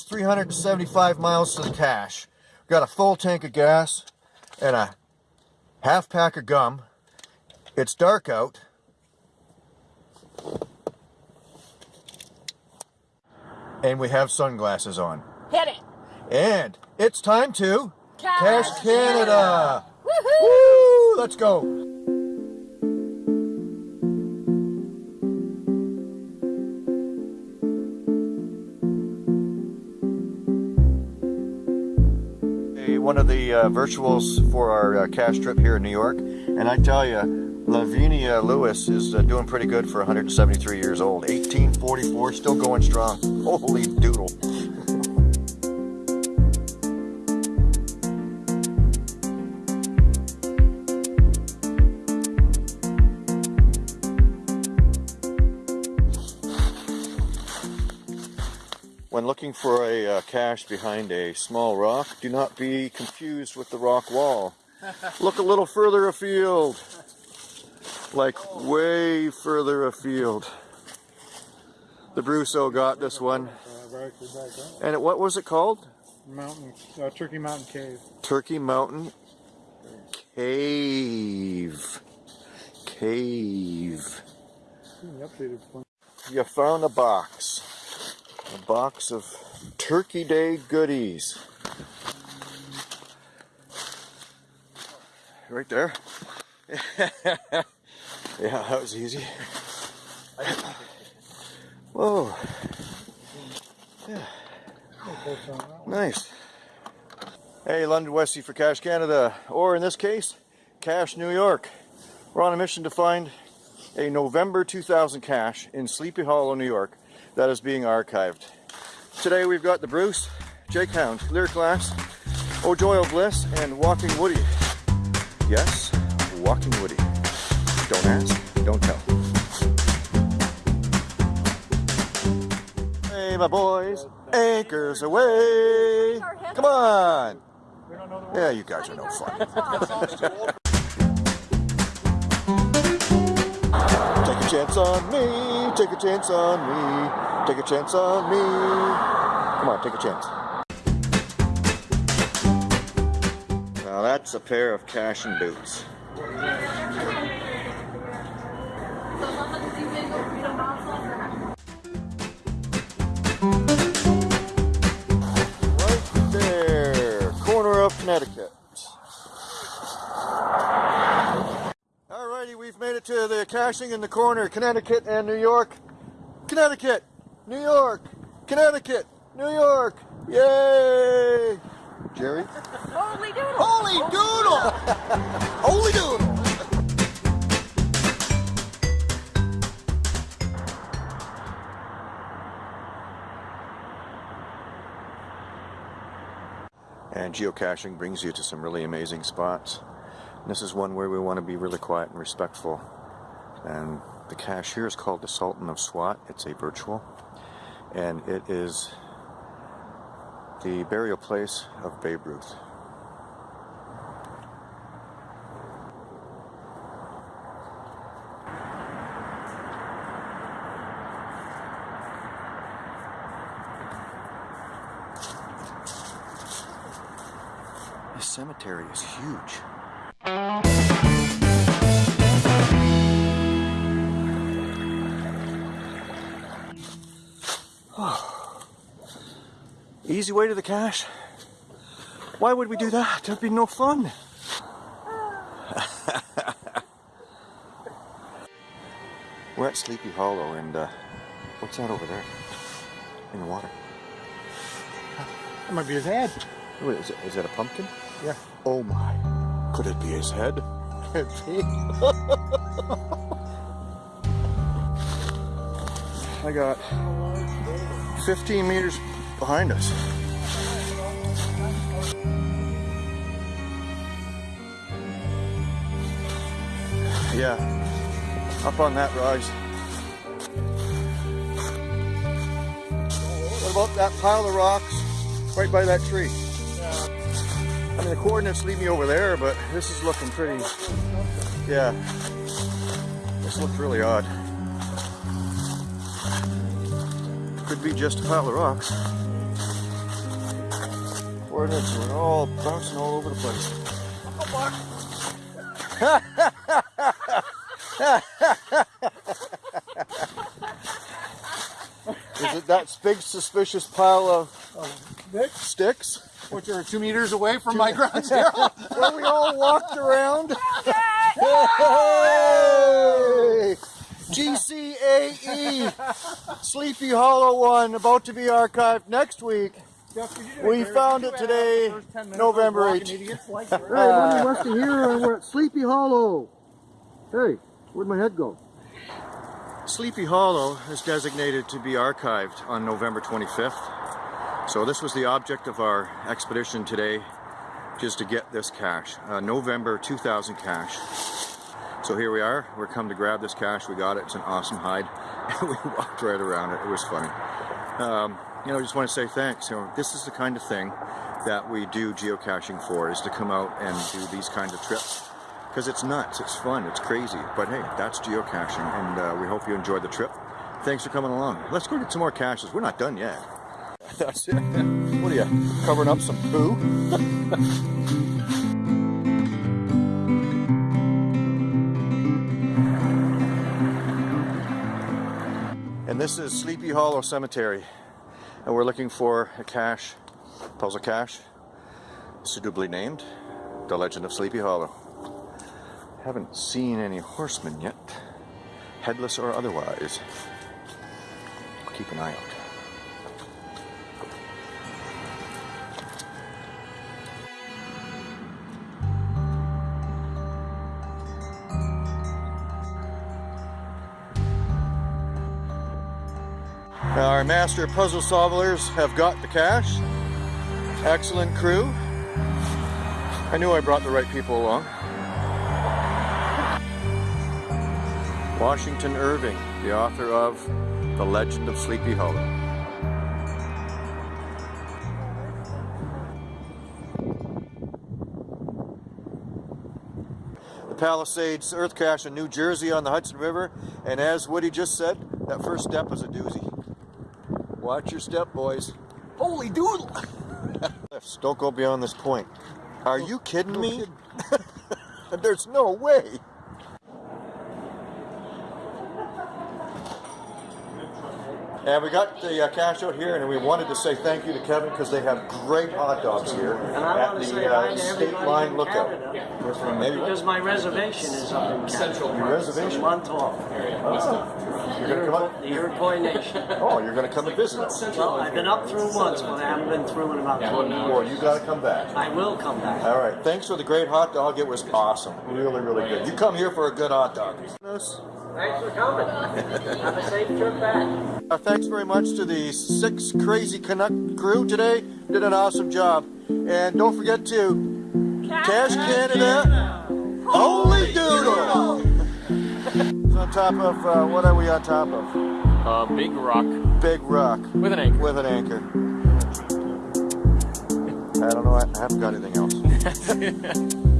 It's 375 miles to the cache. Got a full tank of gas and a half pack of gum. It's dark out. And we have sunglasses on. Hit it. And it's time to Cache Canada. Woohoo! Woo! Let's go. Hey, One of the uh, virtuals for our uh, cache trip here in New York, and I tell you, Lavinia Lewis is uh, doing pretty good for 173 years old. 1844, still going strong. Holy doodle. When looking for a uh, cache behind a small rock, do not be confused with the rock wall. Look a little further afield. Like way further afield. The Brusso got this one. Right, we're back up. And it, what was it called? Mountain, uh, Turkey Mountain Cave. Turkey Mountain Cave. Cave. You found a box. A box of Turkey Day goodies. Right there. yeah, that was easy. Whoa. Nice. Hey, London Westie for Cache Canada, or in this case, Cache New York. We're on a mission to find a November 2000 cache in Sleepy Hollow, New York that is being archived. Today we've got the Bruce, Jake Hound, Lyric Glass, O'Joy Bliss, and Walking Woody. Yes, Walking Woody. Don't ask, don't tell. Hey, my boys, anchors away. Come on. Yeah, you guys are no fun. chance on me, take a chance on me, take a chance on me. Come on, take a chance. Now that's a pair of caching boots. Right there, corner of Connecticut. Alrighty, we've made it to the caching in the corner, Connecticut and New York. Connecticut, New York, Connecticut, New York. Yay! Jerry? Holy doodle. Holy doodle! Holy doodle! And geocaching brings you to some really amazing spots. This is one where we want to be really quiet and respectful. And the cashier is called the Sultan of Swat. It's a virtual. And it is the burial place of Babe Ruth. This cemetery is huge. Easy way to the cache? Why would we do that? That'd be no fun. We're at Sleepy Hollow and uh, what's that over there? In the water. That might be his head. Wait, is, it, is that a pumpkin? Yeah. Oh my. Could it be his head? Could be. I got 15 meters behind us. Yeah, up on that rise. What about that pile of rocks right by that tree? I mean, the coordinates lead me over there, but this is looking pretty, yeah, this looks really odd. Could be just a pile of rocks. Coordinates were all bouncing all over the place. Is it that big suspicious pile of Nick, sticks which are two meters away from my ground zero. where we all walked around? Hey! GCAE Sleepy Hollow one about to be archived next week. Jeff, could you do We found it today, the first 10 minutes November of walking 8th. like Hey, that? we're west of here and we're at Sleepy Hollow. Hey, where'd my head go? Sleepy Hollow is designated to be archived on November 25th. So this was the object of our expedition today, just to get this cache, uh, November 2000 cache. So here we are, we're come to grab this cache, we got it, it's an awesome hide, and we walked right around it, it was funny. Um, you know, I just want to say thanks, you know, this is the kind of thing that we do geocaching for, is to come out and do these kind of trips. Because it's nuts, it's fun, it's crazy, but hey, that's geocaching, and uh, we hope you enjoyed the trip. Thanks for coming along. Let's go get some more caches, we're not done yet. That's it. What are you, covering up some poo? And this is Sleepy Hollow Cemetery. And we're looking for a cache, puzzle cache, suitably named The Legend of Sleepy Hollow. Haven't seen any horsemen yet, headless or otherwise. Keep an eye out. Our master puzzle solvers have got the cache. Excellent crew. I knew I brought the right people along. Washington Irving, the author of The Legend of Sleepy Hollow. The Palisades Earth Cache in New Jersey on the Hudson River, and as Woody just said, that first step is a doozy. Watch your step, boys. Holy doodle! Don't go beyond this point. Are you kidding me? There's no way. And we got the uh, cache out here, and we wanted to say thank you to Kevin because they have great hot dogs here And at the uh, State Line Lookout. Because my reservation is up in Canada. Your reservation? Month off. you're gonna come up. The Iroquois Nation. Oh, you're gonna come and visit us. Well, I've been up through once, but I haven't been through in about 20 years. Well, you gotta come back. I will come back. All right. Thanks for the great hot dog. It was awesome. Really, really good. You come here for a good hot dog. Thanks for coming. Have a safe trip back. Uh, thanks very much to the six crazy Canuck crew today. Did an awesome job. And don't forget to Cache Canada. Holy doodle! It's on top of, uh, what are we on top of? Uh, big rock Big rock with an anchor. with an anchor. I don't know, I I haven't got anything else.